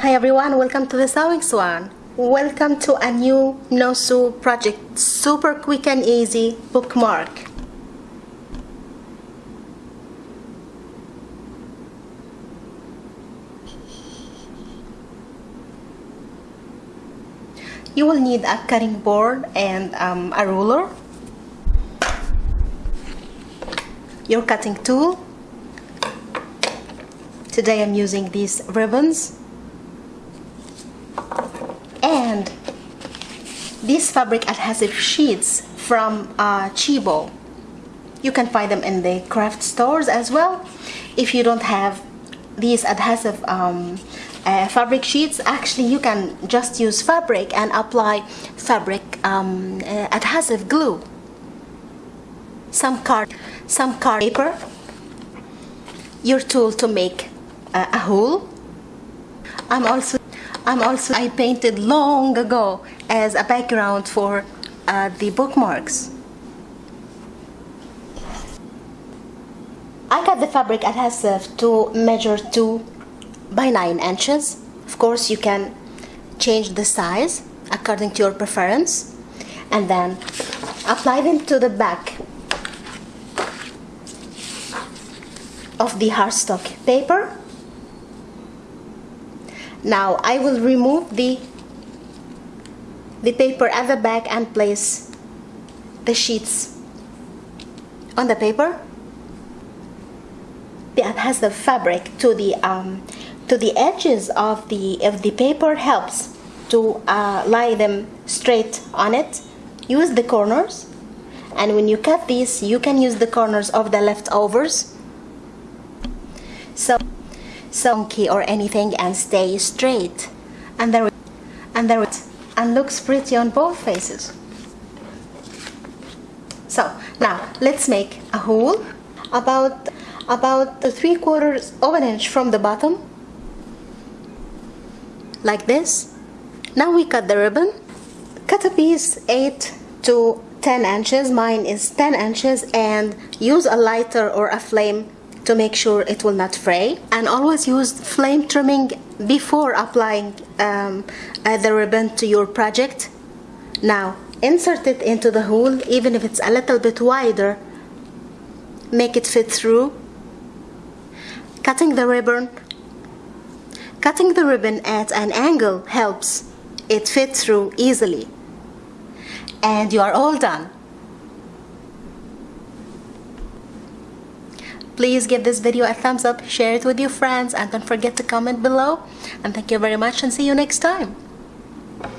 Hi everyone, welcome to the Sewing Swan. Welcome to a new No Sew project, super quick and easy bookmark. You will need a cutting board and um, a ruler, your cutting tool. Today I'm using these ribbons and these fabric adhesive sheets from uh, Chibo. You can find them in the craft stores as well. If you don't have these adhesive um, uh, fabric sheets, actually you can just use fabric and apply fabric um, uh, adhesive glue. Some card, some card paper, your tool to make uh, a hole. I'm also I'm also I painted long ago as a background for uh, the bookmarks. I cut the fabric adhesive to measure 2 by 9 inches. Of course you can change the size according to your preference and then apply them to the back of the cardstock paper now I will remove the the paper at the back and place the sheets on the paper that has the fabric to the um, to the edges of the of the paper helps to uh, lie them straight on it. Use the corners. And when you cut these you can use the corners of the leftovers. So sonky or anything and stay straight. And there and there and looks pretty on both faces. So now let's make a hole about about three quarters of an inch from the bottom. Like this. Now we cut the ribbon. Cut a piece 8 to 10 inches. Mine is 10 inches. And use a lighter or a flame to make sure it will not fray and always use flame trimming before applying um, the ribbon to your project. Now insert it into the hole even if it's a little bit wider make it fit through. Cutting the ribbon. Cutting the ribbon at an angle helps it fit through easily. And you are all done Please give this video a thumbs up, share it with your friends, and don't forget to comment below. And thank you very much and see you next time.